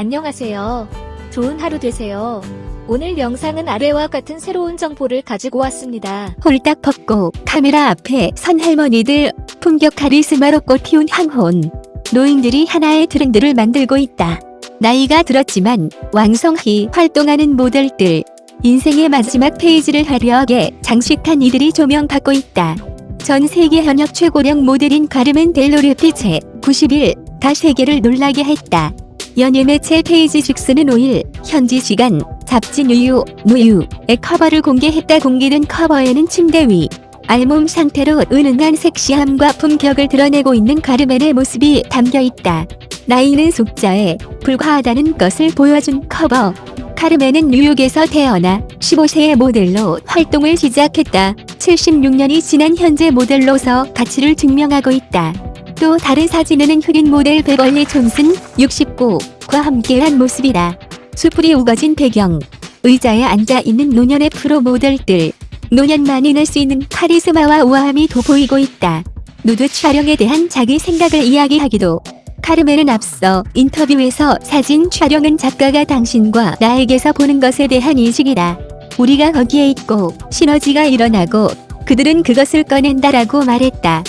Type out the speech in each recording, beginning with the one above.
안녕하세요. 좋은 하루 되세요. 오늘 영상은 아래와 같은 새로운 정보를 가지고 왔습니다. 홀딱 벗고 카메라 앞에 선 할머니들 품격 카리스마로 꽃피운 황혼 노인들이 하나의 트렌드를 만들고 있다. 나이가 들었지만 왕성히 활동하는 모델들 인생의 마지막 페이지를 화려하게 장식한 이들이 조명받고 있다. 전 세계 현역 최고령 모델인 가르멘 델로르 피체 90일 다 세계를 놀라게 했다. 연예 매체 페이지 식스는 5일 현지 시간 잡지 뉴유 뉴유의 커버를 공개했다 공개된 커버에는 침대 위 알몸 상태로 은은한 섹시함과 품격을 드러내고 있는 카르멘의 모습이 담겨있다. 나이는 숫자에 불과하다는 것을 보여준 커버. 카르멘은 뉴욕에서 태어나 15세에 모델로 활동을 시작했다. 76년이 지난 현재 모델로서 가치를 증명하고 있다. 또 다른 사진에는 흑인 모델 베벌리 존슨 69과 함께한 모습이다. 수풀이 우거진 배경, 의자에 앉아있는 노년의 프로 모델들, 노년만이 낼 수 있는 카리스마와 우아함이 돋보이고 있다. 누드 촬영에 대한 자기 생각을 이야기하기도 카르멘은 앞서 인터뷰에서 사진 촬영은 작가가 당신과 나에게서 보는 것에 대한 인식이다. 우리가 거기에 있고 시너지가 일어나고 그들은 그것을 꺼낸다라고 말했다.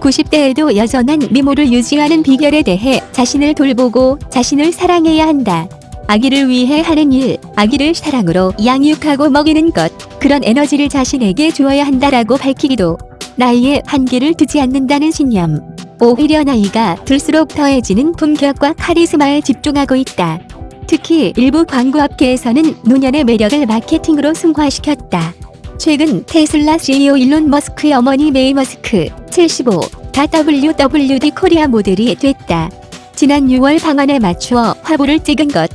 90대에도 여전한 미모를 유지하는 비결에 대해 자신을 돌보고 자신을 사랑해야 한다. 아기를 위해 하는 일, 아기를 사랑으로 양육하고 먹이는 것, 그런 에너지를 자신에게 주어야 한다라고 밝히기도 나이에 한계를 두지 않는다는 신념. 오히려 나이가 들수록 더해지는 품격과 카리스마에 집중하고 있다. 특히 일부 광고 업계에서는 노년의 매력을 마케팅으로 승화시켰다. 최근 테슬라 CEO 일론 머스크의 어머니 메이 머스크 75, 다 WWD 코리아 모델이 됐다. 지난 6월 방한에 맞추어 화보를 찍은 것.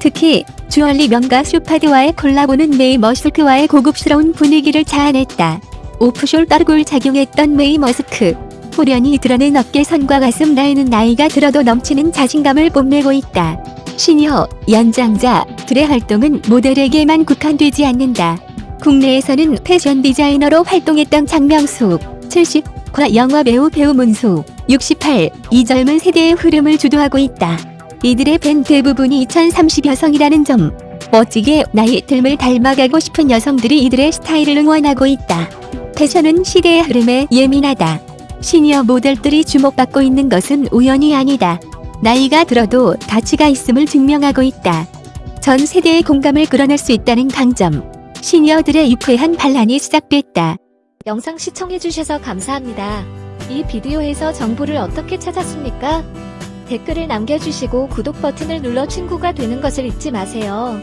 특히 주얼리 명가 쇼파드와의 콜라보는 메이 머스크와의 고급스러운 분위기를 자아냈다. 오프숄더를 착용했던 메이 머스크. 홀연히 드러낸 어깨선과 가슴 라인은 나이가 들어도 넘치는 자신감을 뽐내고 있다. 시니어, 연장자들의 활동은 모델에게만 국한되지 않는다. 국내에서는 패션 디자이너로 활동했던 장명숙, 70 과 영화 배우 배우 문수, 68, 이 젊은 세대의 흐름을 주도하고 있다. 이들의 팬 대부분이 2030 여성이라는 점. 멋지게 나이 듦을 닮아가고 싶은 여성들이 이들의 스타일을 응원하고 있다. 패션은 시대의 흐름에 예민하다. 시니어 모델들이 주목받고 있는 것은 우연이 아니다. 나이가 들어도 가치가 있음을 증명하고 있다. 전 세대의 공감을 끌어낼 수 있다는 강점. 시니어들의 유쾌한 반란이 시작됐다. 영상 시청해주셔서 감사합니다. 이 비디오에서 정보를 어떻게 찾았습니까? 댓글을 남겨주시고 구독 버튼을 눌러 친구가 되는 것을 잊지 마세요.